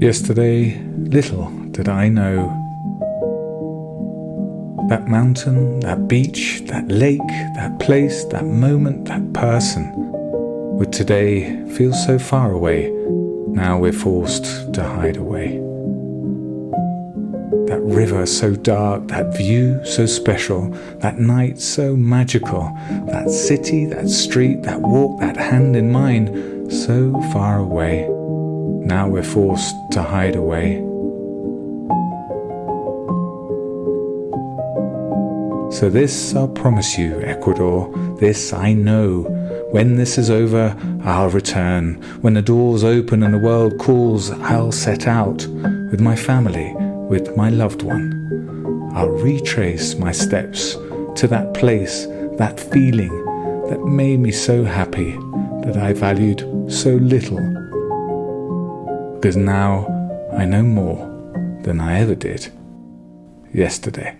Yesterday, little did I know. That mountain, that beach, that lake, that place, that moment, that person would today feel so far away. Now we're forced to hide away. That river so dark, that view so special, that night so magical, that city, that street, that walk, that hand in mine, so far away. Now we're forced to hide away. So this I'll promise you, Ecuador, this I know. When this is over, I'll return. When the doors open and the world calls, I'll set out with my family, with my loved one. I'll retrace my steps to that place, that feeling that made me so happy, that I valued so little because now I know more than I ever did yesterday.